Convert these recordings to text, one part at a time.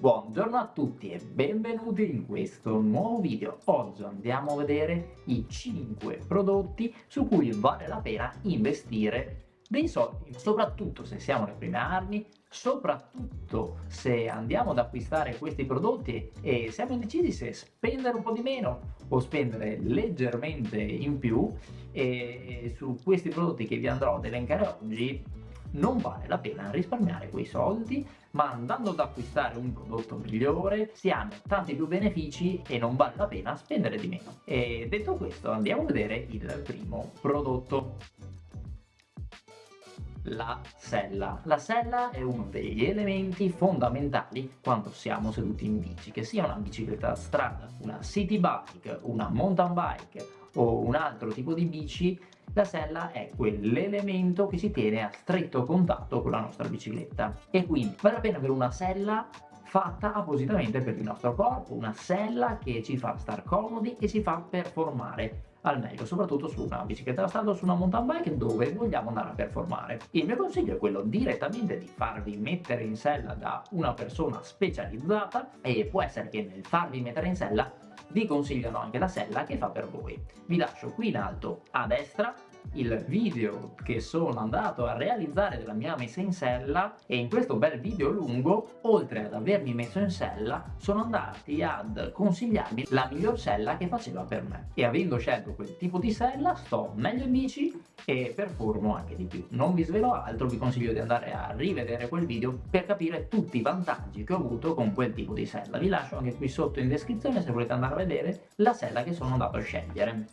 Buongiorno a tutti e benvenuti in questo nuovo video. Oggi andiamo a vedere i 5 prodotti su cui vale la pena investire dei soldi, soprattutto se siamo alle prime armi, soprattutto se andiamo ad acquistare questi prodotti e siamo indecisi se spendere un po' di meno o spendere leggermente in più e su questi prodotti che vi andrò ad elencare oggi non vale la pena risparmiare quei soldi ma andando ad acquistare un prodotto migliore si hanno tanti più benefici e non vale la pena spendere di meno. E detto questo andiamo a vedere il primo prodotto la sella. La sella è uno degli elementi fondamentali quando siamo seduti in bici, che sia una bicicletta da strada, una city bike, una mountain bike o un altro tipo di bici, la sella è quell'elemento che si tiene a stretto contatto con la nostra bicicletta e quindi vale la pena avere una sella fatta appositamente per il nostro corpo, una sella che ci fa star comodi e ci fa performare al meglio, soprattutto su una bicicletta da strada o su una mountain bike dove vogliamo andare a performare. Il mio consiglio è quello direttamente di farvi mettere in sella da una persona specializzata e può essere che nel farvi mettere in sella vi consigliano anche la sella che fa per voi. Vi lascio qui in alto a destra il video che sono andato a realizzare della mia messa in sella e in questo bel video lungo oltre ad avermi messo in sella sono andati ad consigliarmi la miglior sella che faceva per me. E avendo scelto quel tipo di sella sto meglio in bici e performo anche di più. Non vi svelo altro vi consiglio di andare a rivedere quel video per capire tutti i vantaggi che ho avuto con quel tipo di sella. Vi lascio anche qui sotto in descrizione se volete andare a vedere la sella che sono andato a scegliere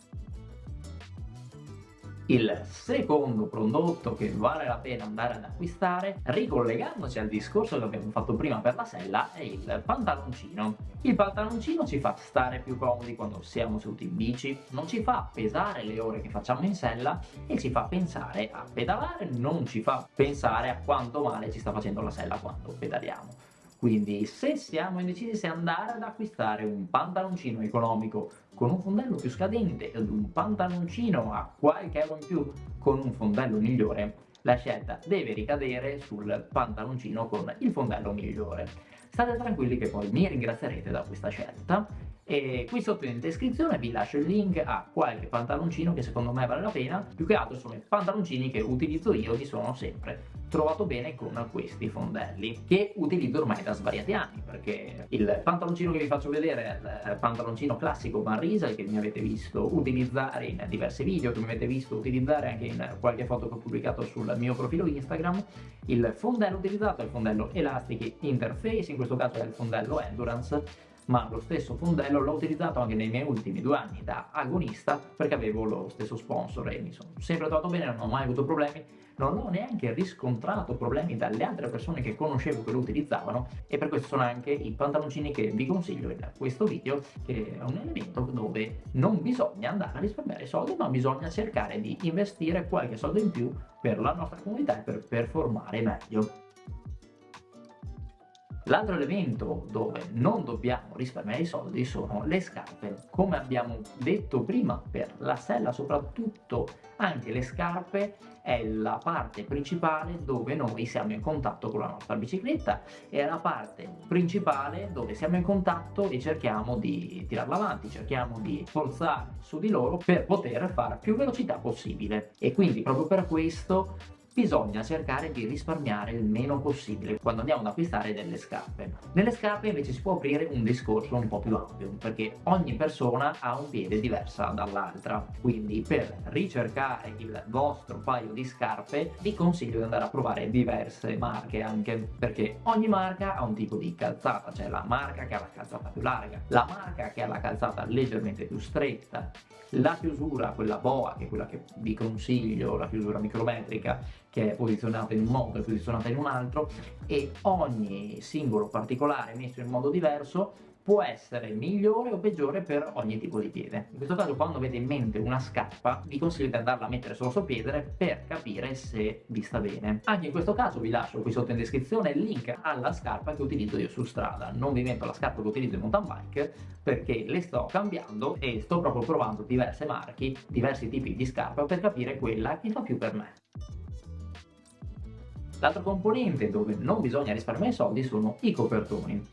il secondo prodotto che vale la pena andare ad acquistare, ricollegandoci al discorso che abbiamo fatto prima per la sella, è il pantaloncino. Il pantaloncino ci fa stare più comodi quando siamo seduti in bici, non ci fa pesare le ore che facciamo in sella e ci fa pensare a pedalare, non ci fa pensare a quanto male ci sta facendo la sella quando pedaliamo. Quindi se siamo indecisi se andare ad acquistare un pantaloncino economico con un fondello più scadente ed un pantaloncino a qualche euro in più con un fondello migliore, la scelta deve ricadere sul pantaloncino con il fondello migliore. State tranquilli che poi mi ringrazierete da questa scelta e qui sotto in descrizione vi lascio il link a qualche pantaloncino che secondo me vale la pena. Più che altro sono i pantaloncini che utilizzo io mi sono sempre trovato bene con questi fondelli che utilizzo ormai da svariati anni perché il pantaloncino che vi faccio vedere è il pantaloncino classico Riesel che mi avete visto utilizzare in diversi video che mi avete visto utilizzare anche in qualche foto che ho pubblicato sul mio profilo Instagram. Il fondello utilizzato è il fondello Elastic Interface in questo caso è il fondello Endurance ma lo stesso fondello l'ho utilizzato anche nei miei ultimi due anni da agonista perché avevo lo stesso sponsor e mi sono sempre trovato bene, non ho mai avuto problemi, non ho neanche riscontrato problemi dalle altre persone che conoscevo che lo utilizzavano e per questo sono anche i pantaloncini che vi consiglio in questo video che è un elemento dove non bisogna andare a risparmiare soldi ma bisogna cercare di investire qualche soldo in più per la nostra comunità e per performare meglio. L'altro elemento dove non dobbiamo risparmiare i soldi sono le scarpe. Come abbiamo detto prima, per la sella soprattutto anche le scarpe è la parte principale dove noi siamo in contatto con la nostra bicicletta, è la parte principale dove siamo in contatto e cerchiamo di tirarla avanti, cerchiamo di forzare su di loro per poter fare più velocità possibile. E quindi proprio per questo bisogna cercare di risparmiare il meno possibile quando andiamo ad acquistare delle scarpe. Nelle scarpe invece si può aprire un discorso un po' più ampio perché ogni persona ha un piede diversa dall'altra quindi per ricercare il vostro paio di scarpe vi consiglio di andare a provare diverse marche anche perché ogni marca ha un tipo di calzata c'è la marca che ha la calzata più larga la marca che ha la calzata leggermente più stretta la chiusura, quella boa, che è quella che vi consiglio, la chiusura micrometrica, che è posizionata in un modo e posizionata in un altro, e ogni singolo particolare messo in modo diverso può essere migliore o peggiore per ogni tipo di piede. In questo caso quando avete in mente una scarpa vi consiglio di andarla a mettere sullo piede per capire se vi sta bene. Anche in questo caso vi lascio qui sotto in descrizione il link alla scarpa che utilizzo io su strada. Non vi metto la scarpa che utilizzo in mountain bike perché le sto cambiando e sto proprio provando diverse marchi, diversi tipi di scarpa per capire quella che fa più per me. L'altro componente dove non bisogna risparmiare soldi sono i copertoni.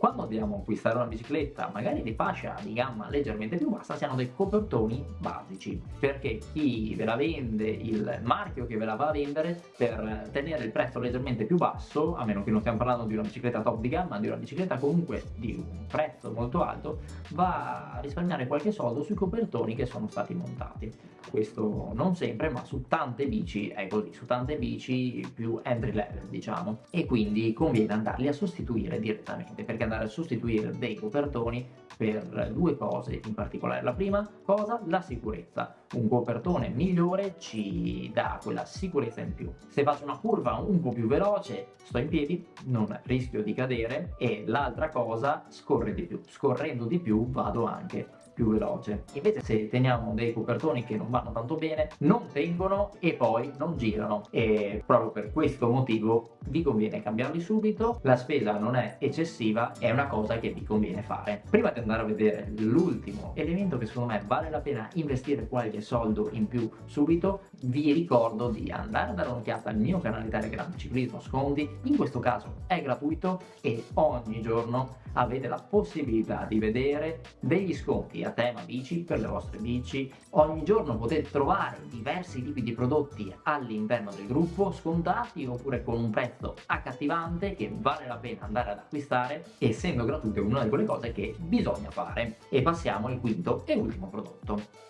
Quando andiamo a acquistare una bicicletta magari di fascia di gamma leggermente più bassa si hanno dei copertoni basici. Perché chi ve la vende il marchio che ve la va a vendere per tenere il prezzo leggermente più basso a meno che non stiamo parlando di una bicicletta top di gamma di una bicicletta comunque di un prezzo molto alto va a risparmiare qualche soldo sui copertoni che sono stati montati. Questo non sempre ma su tante bici è così su tante bici più entry level diciamo. E quindi conviene andarli a sostituire direttamente perché andare a sostituire dei copertoni per due cose in particolare. La prima cosa la sicurezza un copertone migliore ci dà quella sicurezza in più. Se faccio una curva un po' più veloce sto in piedi non rischio di cadere e l'altra cosa scorre di più. Scorrendo di più vado anche più veloce. Invece se teniamo dei copertoni che non vanno tanto bene non tengono e poi non girano. E proprio per questo motivo vi conviene cambiarli subito. La spesa non è eccessiva è una cosa che vi conviene fare. Prima di andare a vedere l'ultimo elemento che secondo me vale la pena investire qualche soldo in più subito vi ricordo di andare a dare un'occhiata al mio canale telegram ciclismo sconti in questo caso è gratuito e ogni giorno avete la possibilità di vedere degli sconti a tema bici per le vostre bici. Ogni giorno potete trovare diversi tipi di prodotti all'interno del gruppo scontati oppure con un prezzo accattivante che vale la pena andare ad acquistare essendo gratuito è una di quelle cose che bisogna fare. E passiamo al quinto e ultimo prodotto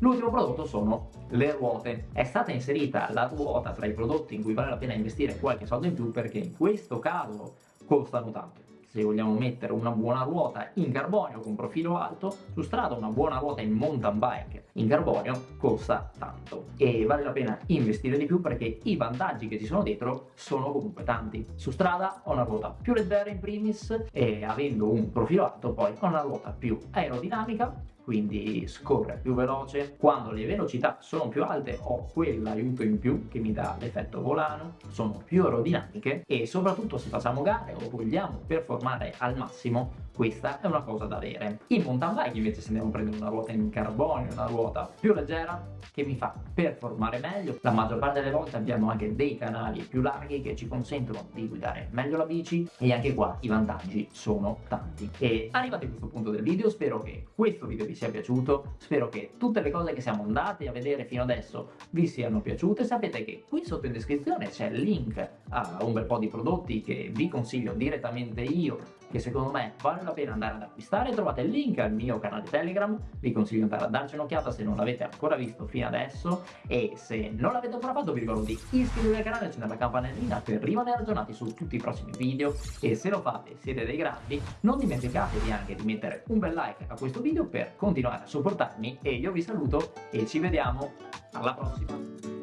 L'ultimo prodotto sono le ruote. È stata inserita la ruota tra i prodotti in cui vale la pena investire qualche soldo in più perché in questo caso costano tanto. Se vogliamo mettere una buona ruota in carbonio con profilo alto su strada una buona ruota in mountain bike in carbonio costa tanto. E vale la pena investire di più perché i vantaggi che ci sono dietro sono comunque tanti. Su strada ho una ruota più leggera in primis e avendo un profilo alto poi ho una ruota più aerodinamica quindi scorre più veloce quando le velocità sono più alte ho quell'aiuto in più che mi dà l'effetto volano sono più aerodinamiche e soprattutto se facciamo gare o vogliamo performare al massimo questa è una cosa da avere. In mountain bike invece se andiamo a prendere una ruota in carbonio una ruota più leggera che mi fa performare meglio. La maggior parte delle volte abbiamo anche dei canali più larghi che ci consentono di guidare meglio la bici e anche qua i vantaggi sono tanti. E arrivati a questo punto del video spero che questo video vi sia piaciuto spero che tutte le cose che siamo andati a vedere fino adesso vi siano piaciute. Sapete che qui sotto in descrizione c'è il link a un bel po' di prodotti che vi consiglio direttamente io che secondo me vale la pena andare ad acquistare. Trovate il link al mio canale telegram vi consiglio di andare a darci un'occhiata se non l'avete ancora visto fino adesso. E se non l'avete ancora fatto vi ricordo di iscrivervi al canale e accendere la campanellina per rimanere aggiornati su tutti i prossimi video. E se lo fate siete dei grandi non dimenticatevi anche di mettere un bel like a questo video per continuare a supportarmi. E io vi saluto e ci vediamo alla prossima